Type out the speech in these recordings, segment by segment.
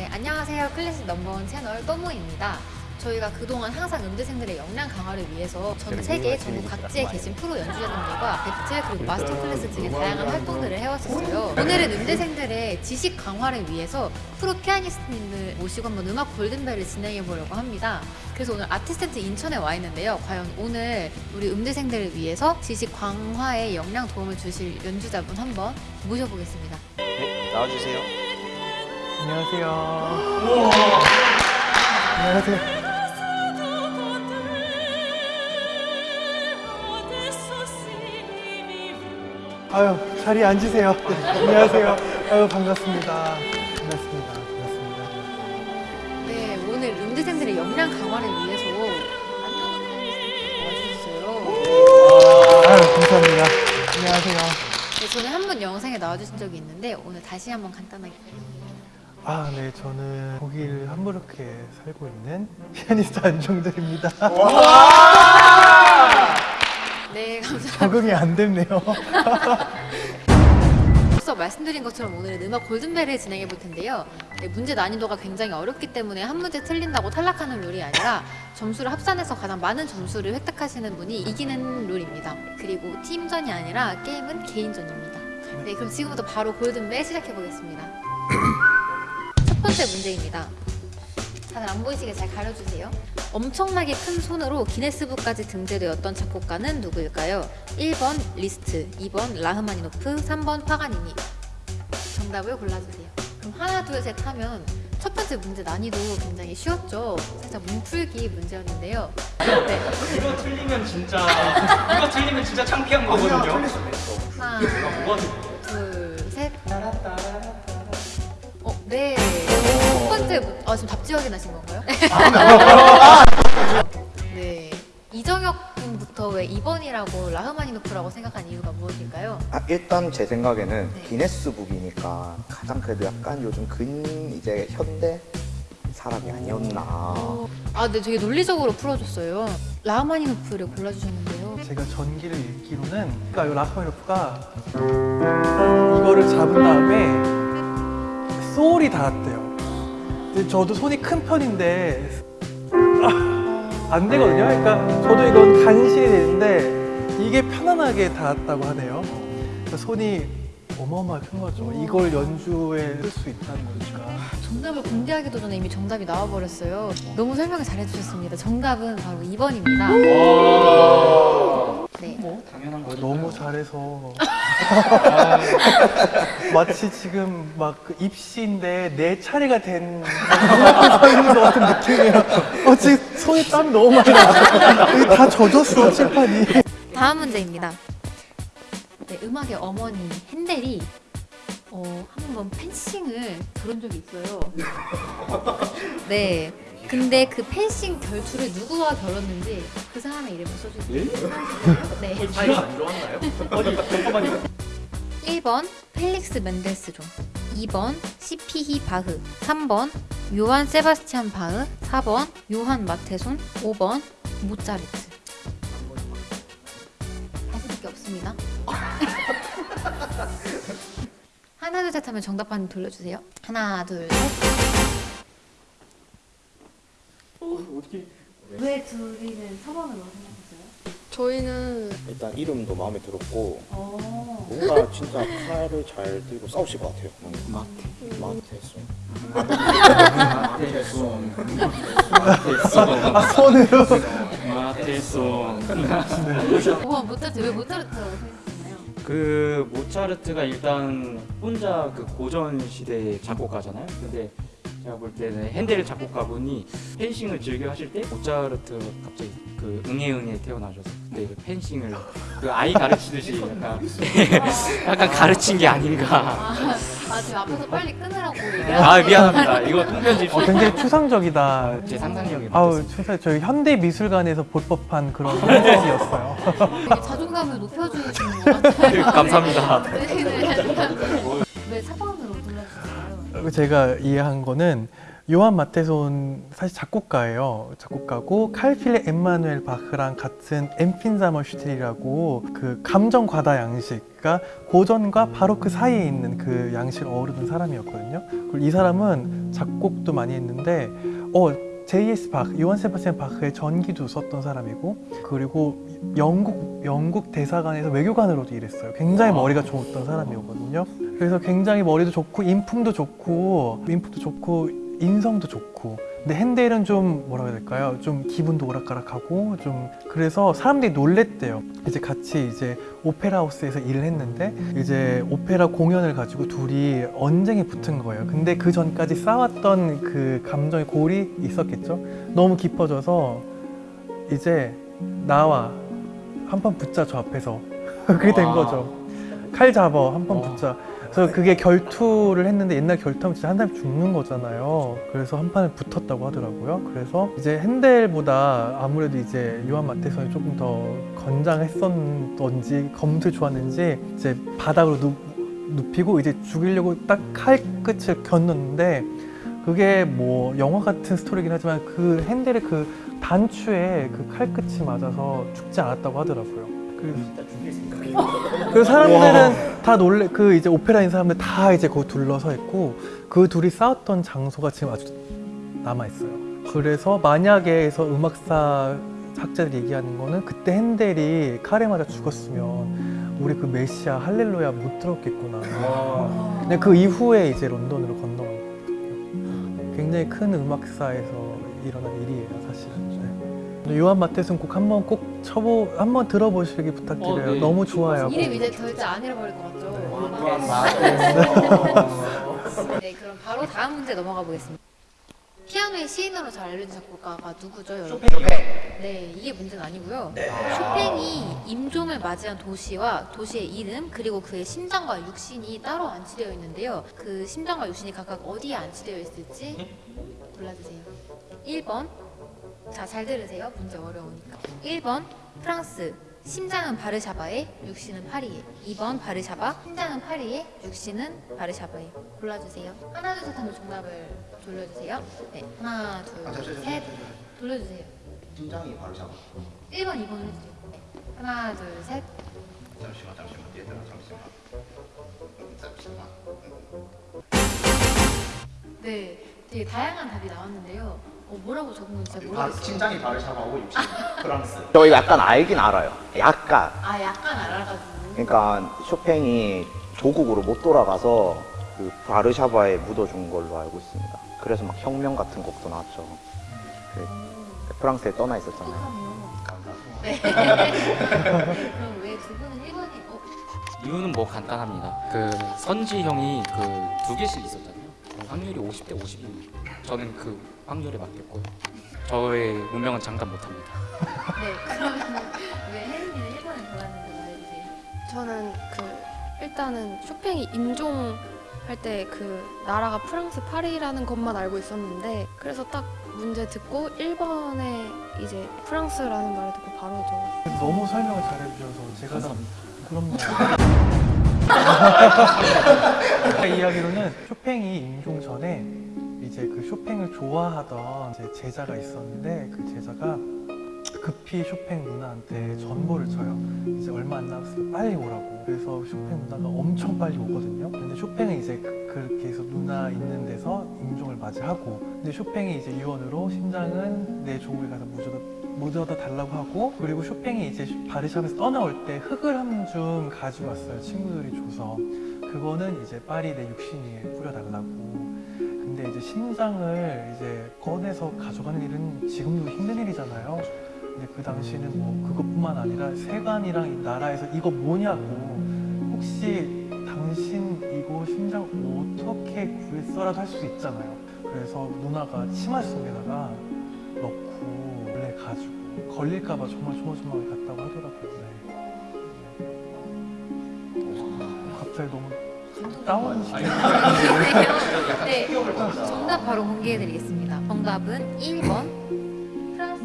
네, 안녕하세요. 클래식 넘버원 채널 또모입니다. 저희가 그동안 항상 음대생들의 역량 강화를 위해서 전 세계 전국 각지에 계신 프로 연주자님들과 배틀 그리고 master class 등의 다양한 활동들을 해왔었어요. 오늘은 음대생들의 지식 강화를 위해서 프로 피아니스트님들 모시고 한번 음악 골든벨을 진행해 보려고 합니다. 그래서 오늘 아티스트 인천에 와 있는데요. 과연 오늘 우리 음대생들을 위해서 지식 강화에 역량 도움을 주실 연주자분 한번 모셔보겠습니다. 네, 나와주세요. 안녕하세요. 안녕하세요. 아유, 자리에 앉으세요. 네, 안녕하세요. 아유, 반갑습니다. 반갑습니다. 반갑습니다. 네, 오늘 음대생들의 역량 강화를 위해서 와주셨어요. 아유, 감사합니다. 안녕하세요. 네, 전에 한번 영상에 나와주신 적이 있는데 오늘 다시 한번 간단하게 아, 네, 저는 독일 함부르크에 살고 있는 피아니스트 안정들입니다. 네, 감사합니다. 적응이 안 됐네요. 앞서 말씀드린 것처럼 오늘은 음악 골든벨을 진행해 볼 텐데요. 네, 문제 난이도가 굉장히 어렵기 때문에 한 문제 틀린다고 탈락하는 룰이 아니라 점수를 합산해서 가장 많은 점수를 획득하시는 분이 이기는 룰입니다. 그리고 팀전이 아니라 게임은 개인전입니다. 네, 그럼 지금부터 바로 골든벨 시작해 보겠습니다. 첫 번째 문제입니다. 다들 안 보이시게 잘 가려주세요. 엄청나게 큰 손으로 기네스북까지 등재되었던 작곡가는 누구일까요? 1번 리스트, 2번 라흐마니노프, 3번 파가니니. 정답을 골라주세요. 그럼 하나, 둘, 셋 하면 첫 번째 문제 난이도 굉장히 쉬웠죠? 살짝 몸풀기 문제였는데요. 네. 이거 틀리면 진짜 이거 틀리면 진짜 창피한 거거든요. 하나, 둘, 셋. 어, 네. 첫 번째, 문- 아, 지금 답지 확인하신 건가요? 네. 이정혁 군부터 왜 2번이라고 라흐마니노프라고 생각한 이유가 무엇일까요? 아, 일단 제 생각에는 네. 기네스북이니까 가장 그래도 약간 요즘 근 이제 현대 사람이 아니었나. 아, 네, 되게 논리적으로 풀어줬어요. 라흐마니노프를 골라주셨는데요. 제가 전기를 읽기로는 그러니까 이 라파엘로프가 이거를 잡은 다음에 소울이 닿았대요. 저도 손이 큰 편인데 아, 안 되거든요. 그러니까 저도 이건 간신히 되는데 이게 편안하게 닿았다고 하네요. 그러니까 손이 어마어마하게 큰 거죠. 이걸 연주에 쓸 수 있다는 거니까. 정답을 공개하기도 전에 이미 정답이 나와버렸어요. 너무 설명을 잘해주셨습니다. 정답은 바로 2번입니다. 네. 당연한 거죠. 너무 잘해서 마치 지금 막 그 입시인데 내 차례가 된서 있는 것 같은 느낌이에요. 어, 지금 손에 땀이 너무 많이 나. 다 젖었어 칠판이. 다음 문제입니다. 네, 음악의 어머니 핸델이 어, 한 번 펜싱을 그런 적이 있어요. 네. 근데 그 펜싱 결투를 누구와 결었는지 그 사람의 이름을 써주세요. 네. 사이 안 좋았나요? 어디 잠깐만요. 1번 펠릭스 멘델스존 2번 시피히 바흐 3번 요한 세바스티안 바흐 4번 요한 마테손 5번 모차르트 다시 밖에 없습니다 하나 둘 셋 하면 정답판 돌려주세요 하나 둘 셋 왜 둘이는 서번으로 생각했어요? 저희는 일단 이름도 마음에 들었고 어. 뭔가 진짜 칼을 잘 들고 싸우실 것 같아요. 마테. 마테송. 아 손으로. 마테송. 우와 모차르트 왜 모차르트라고 생각했나요? 그 모차르트가 일단 혼자 그 고전 시대 작곡가잖아요. 근데 제가 볼 때는 핸델 작곡가분이 펜싱을 즐겨 하실 때 모차르트 갑자기 그 응애응애 태어나셔서 그때 그 펜싱을 그 아이 가르치듯이 약간 약간 가르친 게 아닌가. 아, 아 지금 앞에서 빨리 끊으라고 아 미안합니다. 이거 통편집 어, 굉장히 추상적이다. 제 상상력이 아우 추상 저희 현대 미술관에서 볼 법한 그런. 되게 자존감을 높여주시는 것 같아요. 감사합니다. 네, 네, 제가 이해한 거는 요한 마테손 사실 작곡가예요. 작곡가고 칼필레 엠마누엘 바흐랑 같은 엠핀자머 슈틸이라고 그 감정 과다 양식, 그러니까 고전과 바로 그 사이에 있는 그 양식을 어우르는 사람이었거든요. 그리고 이 사람은 작곡도 많이 했는데 어 J.S. 바흐, 요한 세바스찬 바흐의 전기도 썼던 사람이고 그리고 영국 영국 대사관에서 외교관으로도 일했어요. 굉장히 머리가 좋았던 사람이었거든요. 그래서 굉장히 머리도 좋고 인품도 좋고 인품도 좋고 인성도 좋고 근데 핸델은 좀 뭐라고 해야 될까요? 좀 기분도 오락가락하고 좀 그래서 사람들이 놀랬대요. 이제 같이 이제 오페라 하우스에서 일을 했는데 이제 오페라 공연을 가지고 둘이 언쟁이 붙은 거예요. 근데 그 전까지 쌓았던 그 감정의 골이 있었겠죠. 너무 깊어져서 이제 나와 한 번 붙자 저 앞에서 그게 된 와. 거죠. 칼 잡아 한번 와. 붙자. 그래서 그게 결투를 했는데 옛날 결투하면 진짜 한 사람이 죽는 거잖아요. 그래서 한 판을 붙었다고 하더라고요. 그래서 이제 핸델보다 아무래도 이제 요한 마테손이 조금 더 건장했었던지 검술 좋았는지 이제 바닥으로 눕, 눕히고 이제 죽이려고 딱 칼 끝을 겨눴는데 그게 뭐 영화 같은 스토리긴 하지만 그 핸델의 그 단추에 그 칼 끝이 맞아서 죽지 않았다고 하더라고요. 그 진짜 죽일 생각이. 그 사람들은 다 놀래 그 이제 오페라인 사람들 다 이제 거기 둘러서 있고 그 둘이 싸웠던 장소가 지금 아주 남아 있어요. 그래서 만약에서 음악사 학자들이 얘기하는 거는 그때 핸델이 칼에 맞아 죽었으면 우리 그 메시아 할렐루야 못 들었겠구나. 와. 근데 그 이후에 이제 런던으로 건너갔거든요. 굉장히 큰 음악사에서 일어난 일이에요, 사실은. 네. 요한 마테슨 곡 한번 꼭 쳐보 한번 들어보시기 부탁드려요. 어, 네. 너무 좋아요. 이름 이제 절대 안 잃어버릴 것 같죠? 네, 그럼 바로 다음 문제 넘어가 보겠습니다. 피아노의 시인으로 잘 알려진 작곡가가 누구죠, 여러분? 네, 이게 문제는 아니고요. 쇼팽이 임종을 맞이한 도시와 도시의 이름 그리고 그의 심장과 육신이 따로 안치되어 있는데요. 그 심장과 육신이 각각 어디에 안치되어 있을지 골라주세요. 1번 자, 잘 들으세요. 문제 어려우니까. 1번 프랑스 심장은 바르샤바에 육신은 파리에 2번 바르샤바 심장은 파리에 육신은 바르샤바에 골라주세요 하나 둘 셋 하면 정답을 돌려주세요 네 하나 둘셋 돌려주세요 심장이 잡아. 1번 2번 해주세요 네. 하나 둘 셋 잠시만 잠시만 얘들아 잠시만. 잠시만. 네, 되게 다양한 답이 나왔는데요 어, 뭐라고 적은 건지 잘 모르겠어요 심장이 바르샤바고 육신 프랑스. 저 약간 알긴 알아요. 약간. 아 약간 알아가지고 그러니까 쇼팽이 조국으로 못 돌아가서 그 바르샤바에 묻어준 걸로 알고 있습니다. 그래서 막 혁명 같은 곡도 나왔죠. 그 프랑스에 떠나 있었잖아요. 네. 그럼 왜 두 분은 1번이 어, 이유는 뭐 간단합니다. 그 선지 형이 그 두 개씩 있었잖아요. 그 확률이 50대 50입니다. 저는 그 확률에 맡겼고요. 저의 운명은 장담 못합니다. 네, 그러면 왜 1번을 골랐는지 말해주세요. 저는 그 일단은 쇼팽이 임종 할때 그 나라가 프랑스 파리라는 것만 알고 있었는데 그래서 딱 문제 듣고 1번에 이제 프랑스라는 말을 듣고 바로 저 너무 설명을 잘해주셔서 제가 다 그럼요. 이야기로는 쇼팽이 임종 전에 이제 그 쇼팽을 좋아하던 이제 제자가 있었는데 그 제자가 급히 쇼팽 누나한테 전보를 쳐요. 이제 얼마 안 남았으니까 빨리 오라고. 그래서 쇼팽 누나가 엄청 빨리 오거든요. 근데 쇼팽은 이제 그- 그렇게 해서 누나 있는 데서 임종을 맞이하고 근데 쇼팽이 이제 유언으로 심장은 내 종국에 가서 묻어다, 묻어다 달라고 하고 그리고 쇼팽이 이제 바르샵에서 떠나올 때 흙을 한 줌 가지고 왔어요. 친구들이 줘서 그거는 이제 파리 내 육신 위에 뿌려달라고 근데 이제 심장을 이제 꺼내서 가져가는 일은 지금도 힘든 일이잖아요. 근데 그 당시에는 뭐 그것뿐만 아니라 세관이랑 이 나라에서 이거 뭐냐고 혹시 당신 이거 심장 어떻게 구했어라도 할 수 있잖아요. 그래서 누나가 치마 속에다가 넣고 원래 가지고 걸릴까봐 정말 조마조마하게 갔다고 하더라고요. 다운시켜. 네, 정답 바로 공개해드리겠습니다. 정답은 1번 프랑스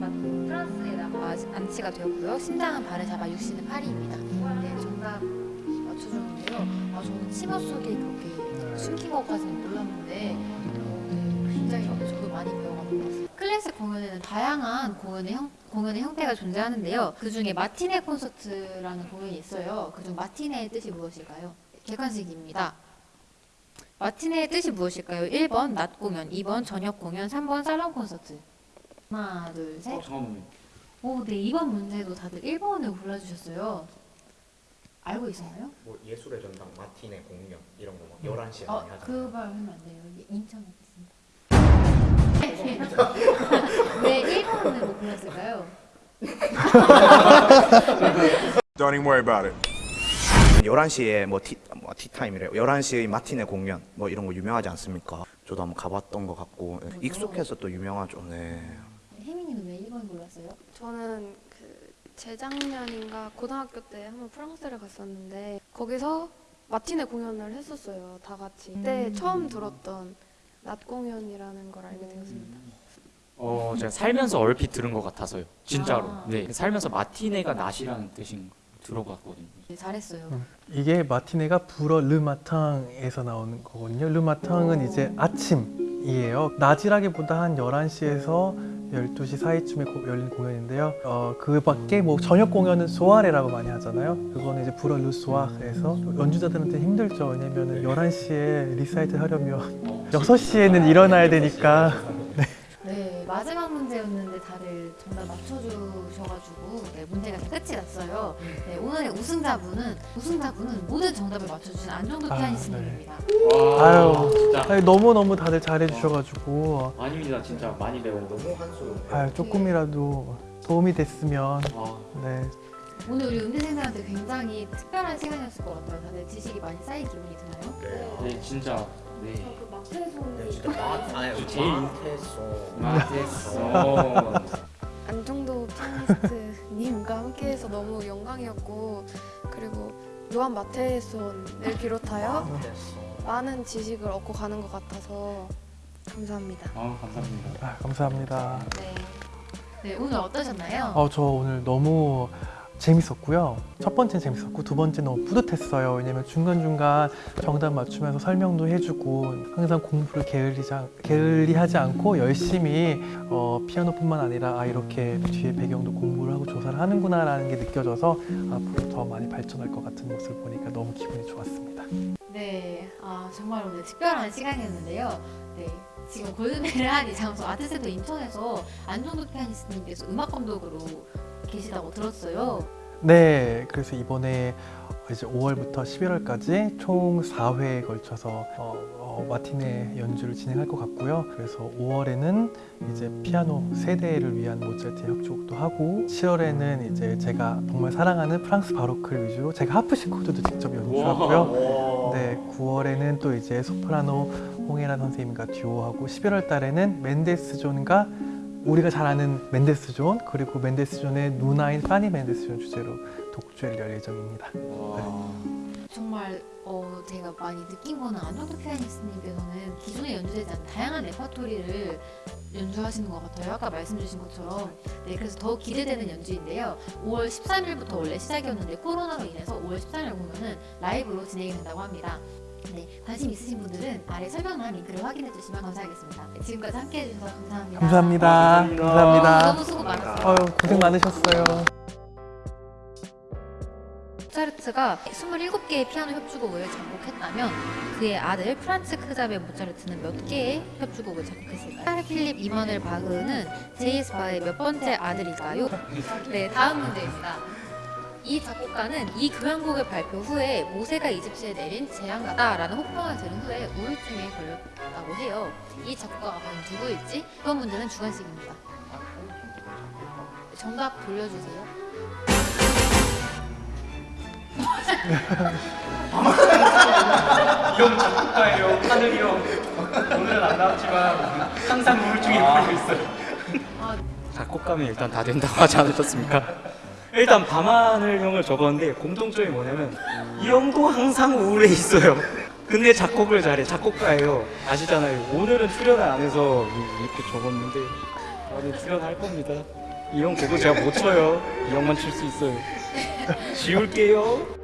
맞 프랑스에다가 안치가 되었고요. 심장은 바르샤바, 육신은 파리입니다. 네, 정답 맞춰주는데요. 아, 저는 치마 속에 그렇게 숨긴 것까지는 몰랐는데 어, 네, 굉장히 어, 저도 많이 배워가는 것 같아요. 클래식 공연에는 다양한 공연의, 형, 공연의 형태가 존재하는데요. 그 중에 마티네 콘서트라는 공연이 있어요. 그 중 마티네의 뜻이 무엇일까요? 객관식입니다. 마티네의 뜻이 무엇일까요? 1번 낮 공연, 2번 저녁 공연, 3번 살롱 콘서트. 하나, 둘, 셋. 어, 잠깐만요. 오, 네, 이번 문제도 다들 1번을 골라주셨어요. 알고 있었나요? 뭐 예술의 전당 마티네 공연 이런 거막 음. 11시에 어, 많이 하잖아요. 그말 하면 안 돼요. 인천에 있습니다. 왜 1번을 못 골랐을까요? Don't even worry about it. 11시에 뭐, 티, 뭐 티타임이래요. 11시의 마티네 공연 뭐 이런 거 유명하지 않습니까? 저도 한번 가봤던 것 같고 익숙해서 또 유명하죠. 네. 혜민이는 왜 1번 골랐어요? 저는 그 재작년인가 고등학교 때 한번 프랑스를 갔었는데 거기서 matinée 공연을 했었어요. 다 같이. 그때 음. 처음 들었던 낮 공연이라는 걸 알게 되었습니다. 어, 제가 살면서 얼핏 들은 것 같아서요. 진짜로. 아. 네, 살면서 matinée가 낮이라는 뜻인 거 들어봤거든요. 네, 잘했어요. 음. 이게 matinée가 불어 le matin에서 나오는 거거든요. le matin은 이제 아침이에요. 낮이라기보다 한 11시에서 12시 사이쯤에 고- 열리는 공연인데요. 어, 그 밖에 뭐 저녁 공연은 soirée라고 많이 하잖아요. 그거는 이제 불어 르소아에서 연주자들한테 힘들죠. 왜냐면은 11시에 리사이틀 하려면 6시에는 일어나야 되니까 네, 마지막 문제였는데 다들 정답 맞춰주셔가지고 네, 문제가 다 끝이 났어요. 네, 오늘의 우승자분은 우승자분은 모든 정답을 맞춰주신 안정도 아, 피아니스트님입니다. 와, 아유. 진짜. 아니, 너무너무 다들 잘해주셔가지고 아닙니다. 진짜 많이 배워. 너무 한수 아유, 조금이라도 도움이 됐으면 아, 네. 오늘 우리 음대생들한테 굉장히 특별한 시간이었을 것 같아요. 다들 지식이 많이 쌓인 기분이 드나요? 네. 네, 진짜. 네. 그 네, 진짜 마 아니 제일- 마트에서 맞았어. 안정도 피아니스트님과 함께해서 너무 영광이었고 그리고 요한 마테손을 비롯하여 많은 지식을 얻고 가는 것 같아서 감사합니다. 아, 감사합니다. 아, 감사합니다. 네. 네, 오늘 어떠셨나요? 어, 저 오늘 너무 재밌었고요. 첫 번째는 재밌었고 두 번째는 너무 뿌듯했어요. 왜냐면 중간중간 정답 맞추면서 설명도 해주고 항상 공부를 게을리지, 않- 게을리하지 않고 열심히 어, 피아노뿐만 아니라 아, 이렇게 뒤에 배경도 공부를 하고 조사를 하는구나 라는 게 느껴져서 앞으로 더 많이 발전할 것 같은 모습을 보니까 너무 기분이 좋았습니다. 네, 아 정말 오늘 특별한 시간이었는데요. 네, 지금 골든벨을 한 이 장소 아트센터 인천에서 안정도 피아니스트님께서 음악 감독으로 계시다고 들었어요. 네, 그래서 이번에 이제 5월부터 11월까지 총 4회에 걸쳐서 어, 어, 마티네 연주를 진행할 것 같고요. 그래서 5월에는 이제 피아노 세대를 위한 모차르트 협주곡도 하고 7월에는 이제 제가 정말 사랑하는 프랑스 바로크를 위주로 제가 하프시코드도 직접 연주하고요. 네, 9월에는 또 이제 소프라노 홍혜란 선생님과 듀오하고 11월 달에는 멘데스 존과 우리가 잘 아는 멘데스 존 그리고 멘데스 존의 누나인 파니 멘데스 존 주제로 독주를 열 예정입니다. 와. 정말 어, 제가 많이 느낀 거는 안정도 피아니스트님께서는 기존에 연주되지 않은 다양한 레퍼토리를 연주하시는 것 같아요. 아까 말씀 주신 것처럼. 네, 그래서 더 기대되는 연주인데요. 5월 13일부터 원래 시작이었는데 코로나로 인해서 5월 13일 공연은 라이브로 진행이 된다고 합니다. 네, 관심 있으신 분들은 아래 설명란 링크를 확인해 주시면 감사하겠습니다. 네, 지금까지 함께 해 주셔서 감사합니다. 감사합니다. 감사합니다. 감사합니다. 너무 수고 많았어요. 아유, 고생 많으셨어요. 모차르트가 27개의 피아노 협주곡을 작곡했다면 그의 아들 프란츠 크자버 모차르트는 몇 개의 협주곡을 작곡했을까요? 카를 필립 에마누엘 바흐는 J.S. 바흐의 몇 번째 아들일까요? 네, 다음 문제입니다. 이 작곡가는 이 교향곡을 발표 후에 모세가 이집트에 내린 재앙 같다라는 혹평을 들은 후에 우울증에 걸렸다고 해요. 이 작곡가가 과연 누구일지 이번 문제는 주관식입니다. 정답 돌려주세요. 형 작곡가예요. 하늘이 형. 오늘은 안 나왔지만 항상 우울증에 걸려 있어요. 아, 작곡가면 일단 다 된다고 하지 않으셨습니까? 일단 밤하늘 형을 적었는데 공통점이 뭐냐면 이 형도 항상 우울해 있어요. 근데 작곡을 잘해. 작곡가예요. 아시잖아요. 오늘은 출연을 안 해서 이렇게 적었는데 나는 출연할 겁니다. 이 형 곡을 제가 못 쳐요. 이 형만 칠 수 있어요. 지울게요.